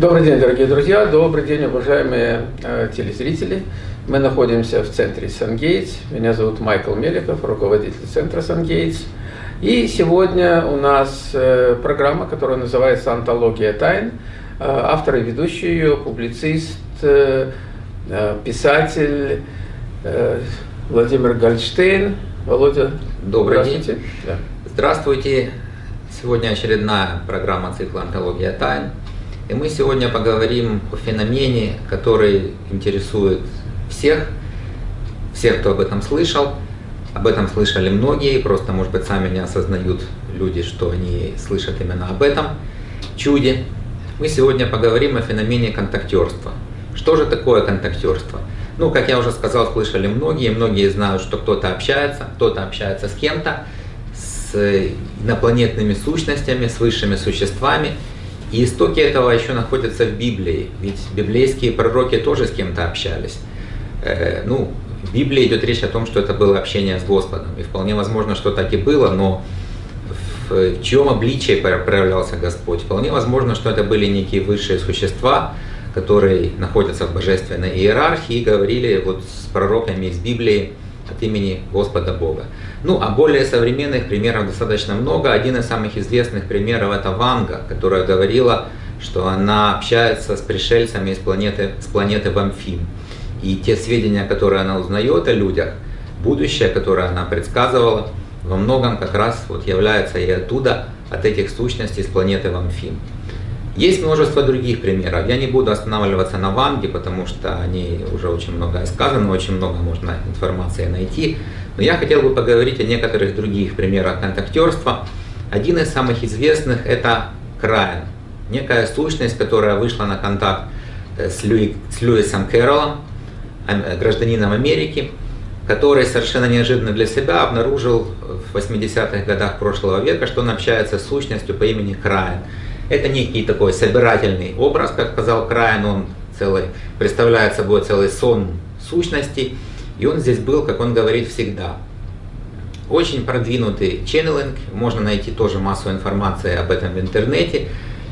Добрый день, дорогие друзья, добрый день, уважаемые э, телезрители. Мы находимся в центре Сангейтс. Меня зовут Майкл Меликов, руководитель центра Сангейтс. И сегодня у нас э, программа, которая называется «Антология тайн». Э, автор и ведущий ее, публицист, э, э писатель э, Владимир Гольдштейн. Володя, добрый день. Да. Здравствуйте. Сегодня очередная программа цикла «Антология тайн». И мы сегодня поговорим о феномене, который интересует всех, всех, кто об этом слышал. Об этом слышали многие, просто, может быть, сами не осознают люди, что они слышат именно об этом чуде. Мы сегодня поговорим о феномене контактерства. Что же такое контактерство? Ну, как я уже сказал, слышали многие, многие знают, что кто-то общается, кто-то общается с кем-то, с инопланетными сущностями, с высшими существами, и истоки этого еще находятся в Библии, ведь библейские пророки тоже с кем-то общались. Э, ну, в Библии идет речь о том, что это было общение с Господом, и вполне возможно, что так и было, но в чьем обличии проявлялся Господь? Вполне возможно, что это были некие высшие существа, которые находятся в божественной иерархии и говорили вот с пророками из Библии от имени Господа Бога. Ну, а более современных примеров достаточно много. Один из самых известных примеров это Ванга, которая говорила, что она общается с пришельцами с планеты, с планеты Вамфим. И те сведения, которые она узнает о людях, будущее, которое она предсказывала, во многом как раз вот является и оттуда, от этих сущностей с планеты Вамфим. Есть множество других примеров. Я не буду останавливаться на Ванге, потому что о ней уже очень много сказано, очень много можно информации найти. Но я хотел бы поговорить о некоторых других примерах контактерства. Один из самых известных – это Крайан. Некая сущность, которая вышла на контакт э, с, Льюи, с Льюисом Кэрролом, э, гражданином Америки, который совершенно неожиданно для себя обнаружил в 80-х годах прошлого века, что он общается с сущностью по имени Крайан. Это некий такой собирательный образ, как сказал Крайан, он целый, представляет собой целый сон сущностей, и он здесь был, как он говорит, всегда. Очень продвинутый ченнелинг, можно найти тоже массу информации об этом в интернете.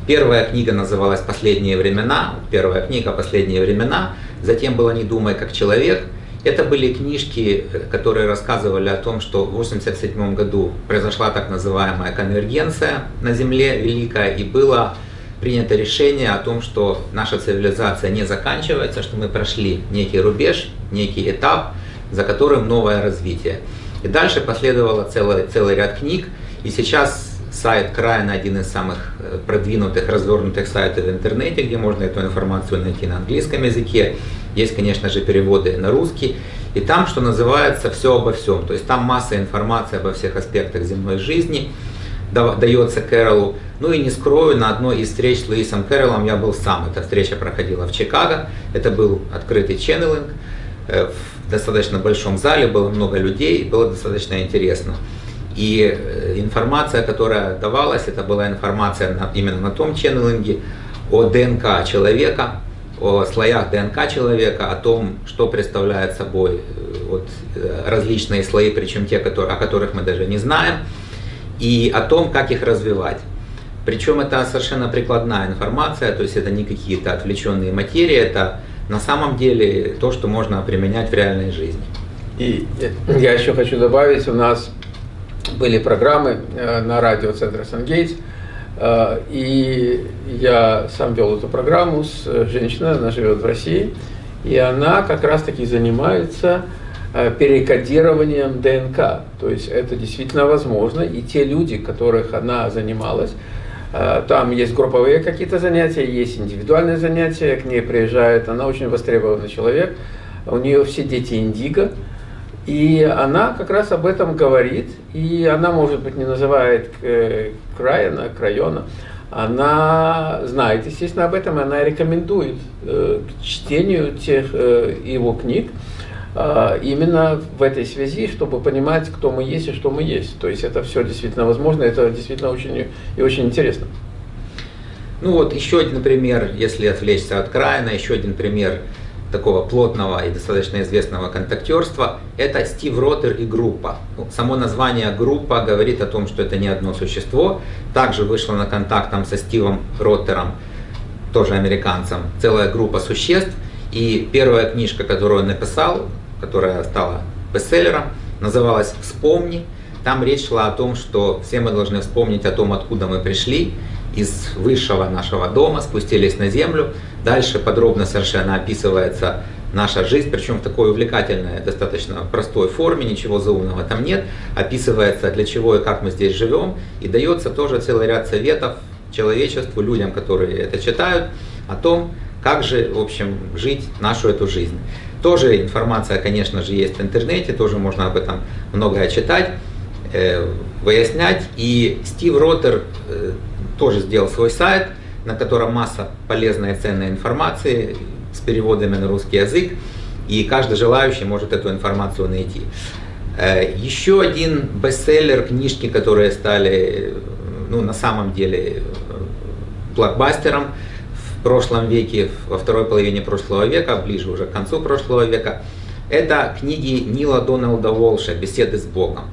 Первая книга называлась «Последние времена», первая книга «Последние времена», затем была «Не думай как человек», это были книжки, которые рассказывали о том, что в 1987 году произошла так называемая конвергенция на Земле великая, и было принято решение о том, что наша цивилизация не заканчивается, что мы прошли некий рубеж, некий этап, за которым новое развитие. И дальше последовало целый, целый ряд книг, и сейчас сайт Крайна один из самых э, продвинутых, развернутых сайтов в интернете, где можно эту информацию найти на английском языке. Есть, конечно же, переводы на русский. И там, что называется, все обо всем. То есть там масса информации обо всех аспектах земной жизни дается Кэролу. Ну и не скрою, на одной из встреч с Луисом Кэролом я был сам. Эта встреча проходила в Чикаго. Это был открытый ченнелинг. Э, в достаточно большом зале было много людей, было достаточно интересно. И э, информация, которая давалась, это была информация именно на том ченнелинге о ДНК человека, о слоях ДНК человека, о том, что представляет собой э, вот, э, различные слои, причем те, которые, о которых мы даже не знаем, и о том, как их развивать. Причем это совершенно прикладная информация, то есть это не какие-то отвлеченные материи, это на самом деле то, что можно применять в реальной жизни. И я еще хочу добавить, у нас были программы э, на радио Центра Сангейтс, Э, и я сам вел эту программу с э, женщиной, она живет в России, и она как раз-таки занимается перекодированием ДНК. То есть это действительно возможно, и те люди, которых она занималась, там есть групповые какие-то занятия, есть индивидуальные занятия, к ней приезжает, она очень востребованный человек, у нее все дети индиго, и она как раз об этом говорит, и она, может быть, не называет э, Крайона, Крайона, она знает, естественно, об этом, и она рекомендует э, к чтению тех э, его книг, именно в этой связи, чтобы понимать, кто мы есть и что мы есть. То есть это все действительно возможно, это действительно очень и очень интересно. Ну вот еще один пример, если отвлечься от Крайна, еще один пример такого плотного и достаточно известного контактерства, это Стив Ротер и группа. Ну, само название группа говорит о том, что это не одно существо. Также вышло на контакт там, со Стивом Роттером тоже американцем, целая группа существ. И первая книжка, которую он написал, которая стала бестселлером, называлась «Вспомни». Там речь шла о том, что все мы должны вспомнить о том, откуда мы пришли, из высшего нашего дома, спустились на землю. Дальше подробно совершенно описывается наша жизнь, причем в такой увлекательной, достаточно простой форме, ничего заумного там нет. Описывается, для чего и как мы здесь живем, и дается тоже целый ряд советов человечеству, людям, которые это читают, о том, как же, в общем, жить нашу эту жизнь. Тоже информация, конечно же, есть в интернете, тоже можно об этом многое читать, э, выяснять. И Стив Роттер э, тоже сделал свой сайт, на котором масса полезной и ценной информации с переводами на русский язык. И каждый желающий может эту информацию найти. Э, еще один бестселлер, книжки, которые стали ну, на самом деле блокбастером – в прошлом веке, во второй половине прошлого века, ближе уже к концу прошлого века, это книги Нила Дональда Волша «Беседы с Богом».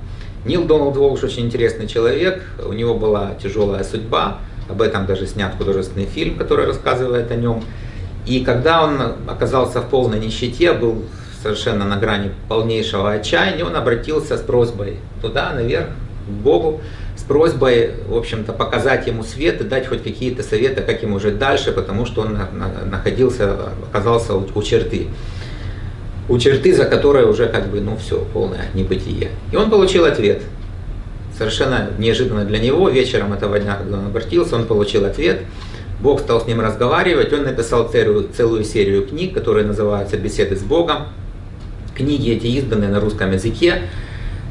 Нил Дональд Волш очень интересный человек, у него была тяжелая судьба, об этом даже снят художественный фильм, который рассказывает о нем. И когда он оказался в полной нищете, был совершенно на грани полнейшего отчаяния, он обратился с просьбой туда, наверх, к Богу, просьбой, в общем-то, показать ему свет и дать хоть какие-то советы, как ему жить дальше, потому что он находился, оказался у черты. У черты, за которой уже как бы, ну все, полное небытие. И он получил ответ. Совершенно неожиданно для него, вечером этого дня, когда он обратился, он получил ответ. Бог стал с ним разговаривать, он написал целую, целую серию книг, которые называются «Беседы с Богом». Книги эти изданы на русском языке,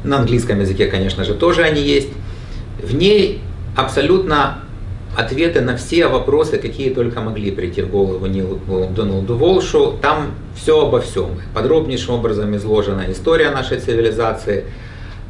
на английском языке, конечно же, тоже они есть. В ней абсолютно ответы на все вопросы, какие только могли прийти в голову Нилу Дональду Волшу. Там все обо всем. Подробнейшим образом изложена история нашей цивилизации,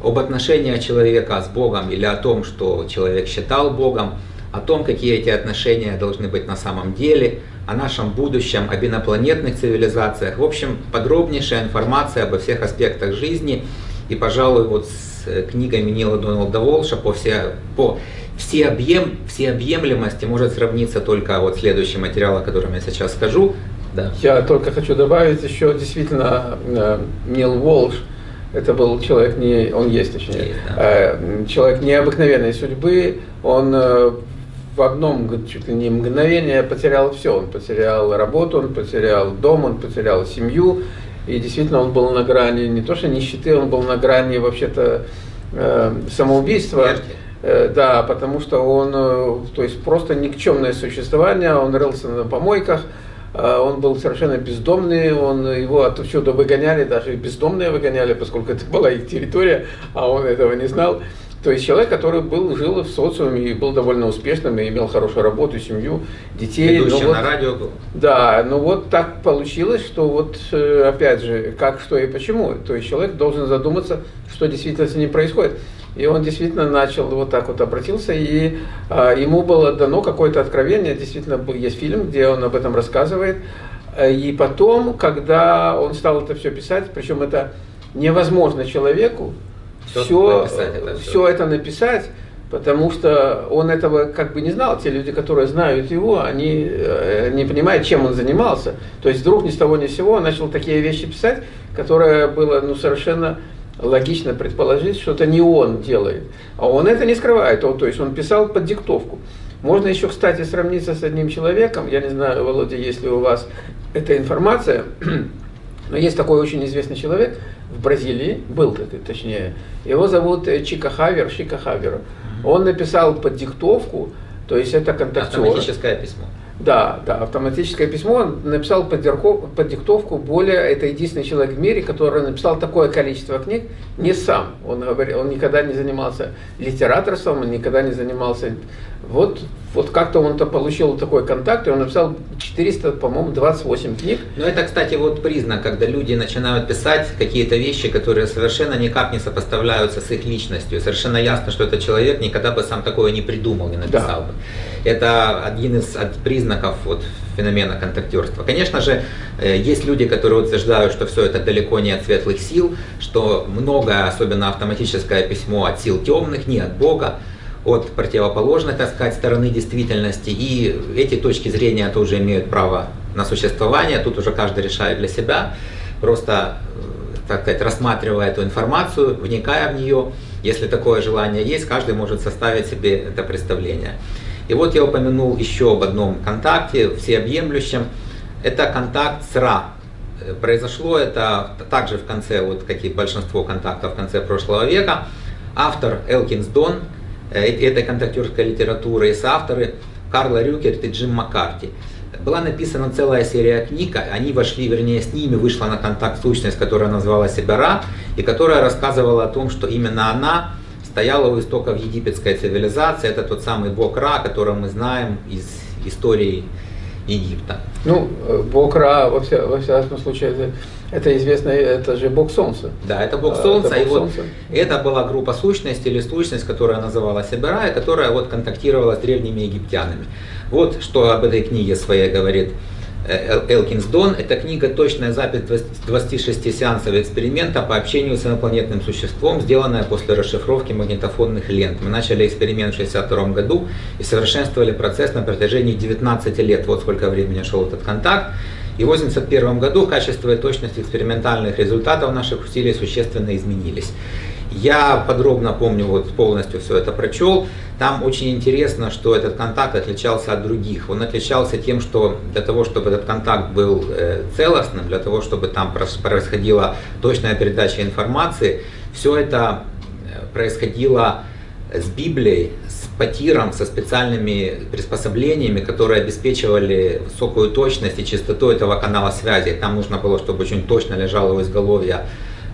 об отношениях человека с Богом или о том, что человек считал Богом, о том, какие эти отношения должны быть на самом деле, о нашем будущем, об инопланетных цивилизациях. В общем, подробнейшая информация обо всех аспектах жизни. И, пожалуй, вот с Э, книгами Нила Дональда Волша по, все, по всеобъем, всеобъемлемости может сравниться только вот следующий материал, о котором я сейчас скажу. Да. Я только хочу добавить еще действительно э, Нил Волш, это был человек не, он есть точнее, есть, да. Э, человек необыкновенной судьбы, он в одном чуть ли не мгновение потерял все, он потерял работу, он потерял дом, он потерял семью, и действительно он был на грани не то что нищеты, он был на грани вообще-то э, самоубийства. Э, да, потому что он, э, то есть просто никчемное существование, он рылся на помойках, э, он был совершенно бездомный, он, его отсюда выгоняли, даже бездомные выгоняли, поскольку это была их территория, а он этого не знал. То есть человек, который был, жил в социуме и был довольно успешным, и имел хорошую работу, семью, детей. Ведущий ну, вот, на радио был. Да, но вот так получилось, что вот э, опять же, как, что и почему. То есть человек должен задуматься, что действительно с ним происходит. И он действительно начал вот так вот обратился, и а, ему было дано какое-то откровение. Действительно, есть фильм, где он об этом рассказывает. И потом, когда он стал это все писать, причем это невозможно человеку, все, все, это, все это написать, потому что он этого как бы не знал. Те люди, которые знают его, они э, не понимают, чем он занимался. То есть вдруг ни с того ни с сего он начал такие вещи писать, которые было ну, совершенно логично предположить, что это не он делает. А он это не скрывает. Он, то есть он писал под диктовку. Можно еще, кстати, сравниться с одним человеком. Я не знаю, Володя, есть ли у вас эта информация. Но есть такой очень известный человек в Бразилии, был точнее, его зовут э, Чика Хавер, Чика Хавер. Он написал под диктовку, то есть это контактер. Автоматическое письмо. Да, да, автоматическое письмо он написал под, диктовку. Более, это единственный человек в мире, который написал такое количество книг не сам. Он, говорил, он никогда не занимался литераторством, он никогда не занимался вот, вот как-то он-то получил такой контакт, и он написал 400, по-моему, 28 книг. Ну это, кстати, вот признак, когда люди начинают писать какие-то вещи, которые совершенно никак не сопоставляются с их личностью. Совершенно ясно, что этот человек никогда бы сам такое не придумал, не написал да. бы. Это один из признаков вот, феномена контактерства. Конечно же, э, есть люди, которые утверждают, что все это далеко не от светлых сил, что многое, особенно автоматическое письмо, от сил темных, не от Бога. от противоположной, так сказать, стороны действительности. И эти точки зрения тоже имеют право на существование. Тут уже каждый решает для себя. Просто, э, так сказать, рассматривая эту информацию, вникая в нее, если такое желание есть, каждый может составить себе это представление. И вот я упомянул еще об одном контакте, всеобъемлющем. Это контакт с Ра. Э, произошло это также в конце, вот как и большинство контактов в конце прошлого века. Автор Элкинс Дон э, этой контактерской литературы и соавторы Карла Рюкерт и Джим Маккарти. Была написана целая серия книг, они вошли, вернее, с ними вышла на контакт сущность, которая назвала себя Ра, и которая рассказывала о том, что именно она стояла у истоков египетской цивилизации. Это тот самый бог Ра, которого мы знаем из истории Египта. Ну, э, бог Ра, во, вся, во всяком случае, это, это известно, это же бог Солнца. Да, это бог Солнца. Это, бог и солнца. Вот это была группа сущностей или сущность, которая называлась Эбера, и которая вот контактировала с древними египтянами. Вот что об этой книге своей говорит Э, Элкинс Дон. Это книга «Точная запись 26 сеансов эксперимента по общению с инопланетным существом, сделанная после расшифровки магнитофонных лент». Мы начали эксперимент в 1962 году и совершенствовали процесс на протяжении 19 лет. Вот сколько времени шел этот контакт. И в 1981 году качество и точность экспериментальных результатов наших усилий существенно изменились. Я подробно помню, вот полностью все это прочел. Там очень интересно, что этот контакт отличался от других. Он отличался тем, что для того, чтобы этот контакт был э, целостным, для того, чтобы там происходила точная передача информации, все это э, происходило с Библией, с патиром, со специальными приспособлениями, которые обеспечивали высокую точность и чистоту этого канала связи. Там нужно было, чтобы очень точно лежало у изголовья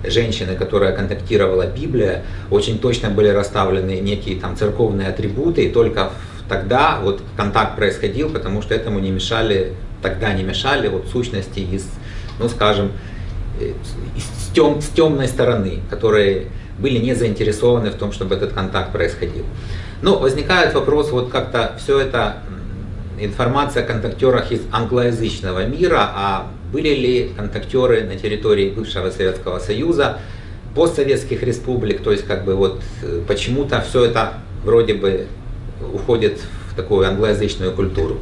женщины, которая контактировала Библия, очень точно были расставлены некие там церковные атрибуты, и только тогда вот контакт происходил, потому что этому не мешали, тогда не мешали вот сущности из, ну скажем, э, с, тем, с темной стороны, которые были не заинтересованы в том, чтобы этот контакт происходил. Но возникает вопрос, вот как-то все это информация о контактерах из англоязычного мира, а были ли контактеры на территории бывшего Советского Союза, постсоветских республик, то есть как бы вот э, почему-то все это вроде бы уходит в такую англоязычную культуру.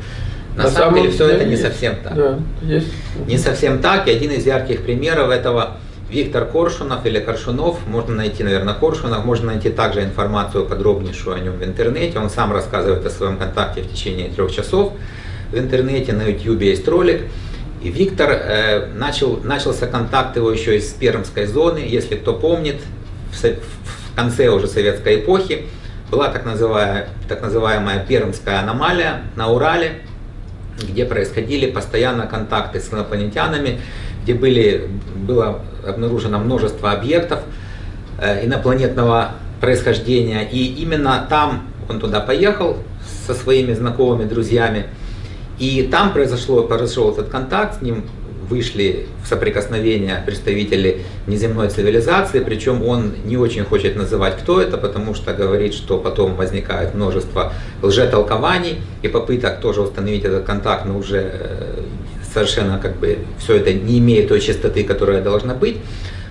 На, на самом деле все это не есть. совсем так. Да, есть. Не совсем так, и один из ярких примеров этого Виктор Коршунов или Коршунов, можно найти, наверное, Коршунов, можно найти также информацию подробнейшую о нем в интернете. Он сам рассказывает о своем контакте в течение трех часов. В интернете, на YouTube есть ролик. И Виктор, э, начал, начался контакт его еще из Пермской зоны, если кто помнит, в, в конце уже советской эпохи была так называемая, так называемая Пермская аномалия на Урале, где происходили постоянно контакты с инопланетянами, где были, было обнаружено множество объектов э, инопланетного происхождения. И именно там он туда поехал со своими знакомыми, друзьями, и там произошло, произошел этот контакт, с ним вышли в соприкосновение представители неземной цивилизации, причем он не очень хочет называть, кто это, потому что говорит, что потом возникает множество лжетолкований и попыток тоже установить этот контакт, но уже э, совершенно как бы все это не имеет той частоты, которая должна быть.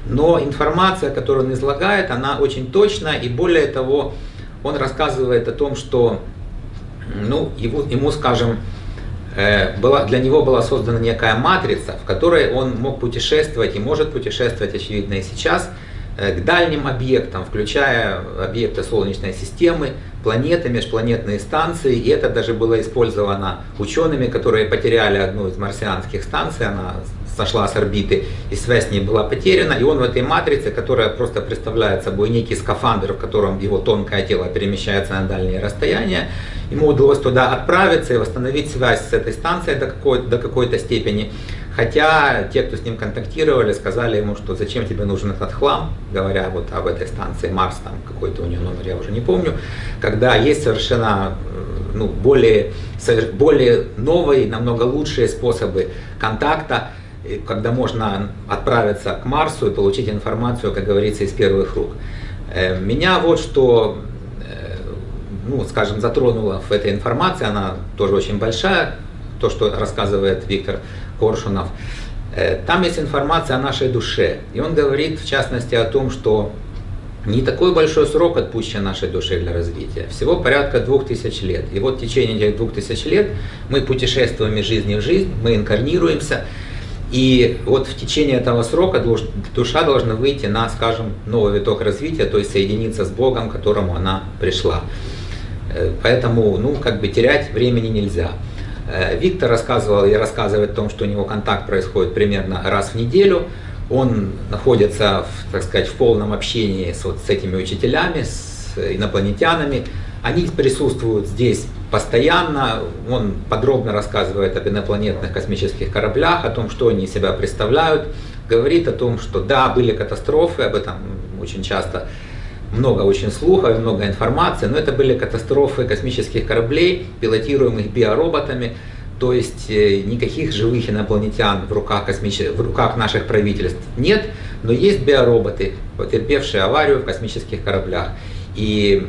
Но информация, которую он излагает, она очень точна, и более того, он рассказывает о том, что ну, его, ему, скажем, была, для него была создана некая матрица, в которой он мог путешествовать и может путешествовать, очевидно, и сейчас, э, к дальним объектам, включая объекты Солнечной системы, планеты, межпланетные станции. И это даже было использовано учеными, которые потеряли одну из марсианских станций, она сошла с орбиты, и связь с ней была потеряна. И он в этой матрице, которая просто представляет собой некий скафандр, в котором его тонкое тело перемещается на дальние расстояния, ему удалось туда отправиться и восстановить связь с этой станцией до какой-то, до какой-то степени. Хотя те, кто с ним контактировали, сказали ему, что зачем тебе нужен этот хлам, говоря вот об этой станции Марс, там какой-то у нее номер, я уже не помню, когда есть совершенно э, ну, более, более новые, намного лучшие способы контакта, когда можно отправиться к Марсу и получить информацию, как говорится, из первых рук. Э, меня вот что ну, скажем, затронула в этой информации, она тоже очень большая, то, что рассказывает Виктор Коршунов. Э, там есть информация о нашей душе. И он говорит, в частности, о том, что не такой большой срок отпущен нашей душе для развития. Всего порядка двух тысяч лет. И вот в течение этих двух тысяч лет мы путешествуем из жизни в жизнь, мы инкарнируемся. И вот в течение этого срока душа должна выйти на, скажем, новый виток развития, то есть соединиться с Богом, к которому она пришла. Э, поэтому, ну, как бы терять времени нельзя. Э, Виктор рассказывал и рассказывает о том, что у него контакт происходит примерно раз в неделю. Он находится, в, так сказать, в полном общении с, вот, с этими учителями, с инопланетянами. Они присутствуют здесь постоянно. Он подробно рассказывает об инопланетных космических кораблях, о том, что они из себя представляют. Говорит о том, что да, были катастрофы, об этом очень часто много очень слухов, много информации, но это были катастрофы космических кораблей, пилотируемых биороботами, то есть э, никаких живых инопланетян в руках, космич... в руках наших правительств нет, но есть биороботы, потерпевшие аварию в космических кораблях. И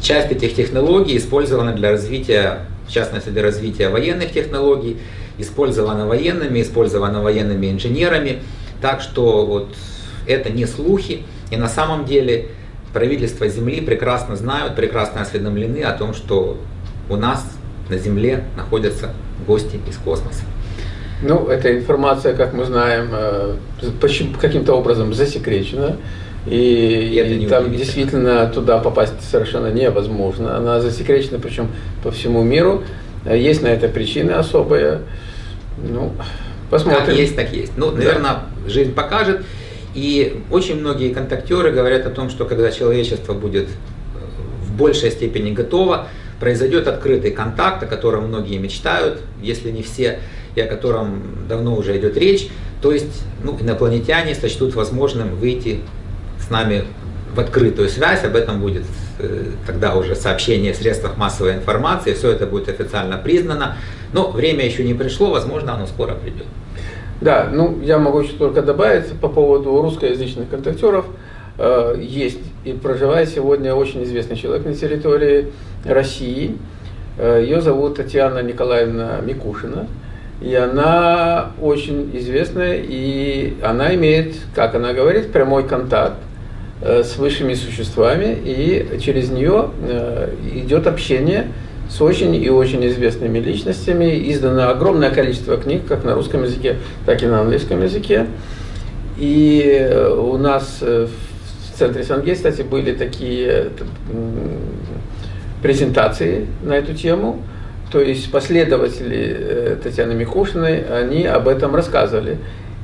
часть этих технологий использована для развития, в частности для развития военных технологий, использована военными, использована военными инженерами. Так что вот это не слухи, и на самом деле правительства Земли прекрасно знают, прекрасно осведомлены о том, что у нас на Земле находятся гости из космоса. Ну, эта информация, как мы знаем, э, каким-то образом засекречена. И, и, и там действительно туда попасть совершенно невозможно. Она засекречена, причем по всему миру. Есть на это причины особые. Ну, посмотрим. Как есть, так есть. Ну, наверное, да. жизнь покажет. И очень многие контактеры говорят о том, что когда человечество будет э, в большей степени готово, произойдет открытый контакт, о котором многие мечтают, если не все, и о котором давно уже идет речь. То есть ну, инопланетяне сочтут возможным выйти с нами в открытую связь, об этом будет э, тогда уже сообщение в средствах массовой информации, все это будет официально признано, но время еще не пришло, возможно, оно скоро придет. Да, ну я могу еще только добавить по поводу русскоязычных контактеров. Э, есть и проживает сегодня очень известный человек на территории России. Э, Ее зовут Татьяна Николаевна Микушина. И она очень известная, и она имеет, как она говорит, прямой контакт э, с высшими существами, и через нее идет общение с очень и очень известными личностями. Издано огромное количество книг, как на русском языке, так и на английском языке. И у нас в центре Сангей, кстати, были такие презентации на эту тему. То есть последователи э, Татьяны Микушиной, они об этом рассказывали.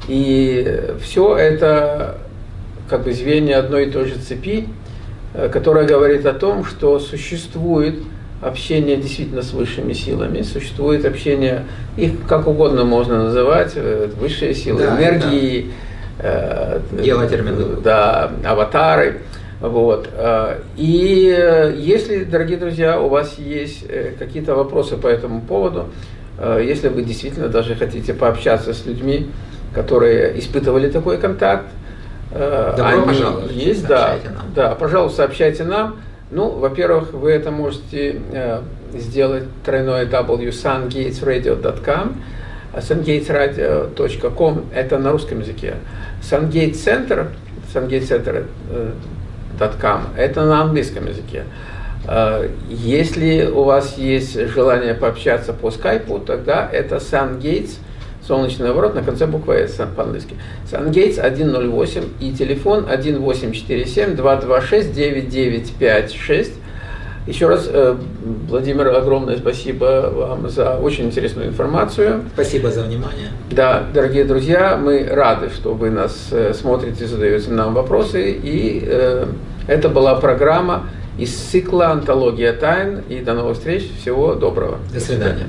И все это как бы звенья одной и той же цепи, э, которая говорит о том, что существует общение действительно с высшими силами, существует общение, их как угодно можно называть, э, высшие силы, да, энергии, да. Э, да, аватары. Вот. Э, и если, дорогие друзья, у вас есть какие-то вопросы по этому поводу, если вы действительно даже хотите пообщаться с людьми, которые испытывали такой контакт, Добро они пожаловать. Есть, да, да, пожалуйста, сообщайте нам. Ну, во-первых, вы это можете э, сделать тройное www.sungatesradio.com sungatesradio.com это на русском языке. Sungate Center, sungatecenter.com это на английском языке. Э, если у вас есть желание пообщаться по скайпу, тогда это sungates солнечный наоборот на конце буквы S по-английски. Сангейтс 108 и телефон 1847-226-9956. Еще раз, э, Владимир, огромное спасибо вам за очень интересную информацию. Спасибо за внимание. Да, дорогие друзья, мы рады, что вы нас э, смотрите, задаете нам вопросы. И э, это была программа из цикла «Антология тайн». И до новых встреч. Всего доброго. До свидания.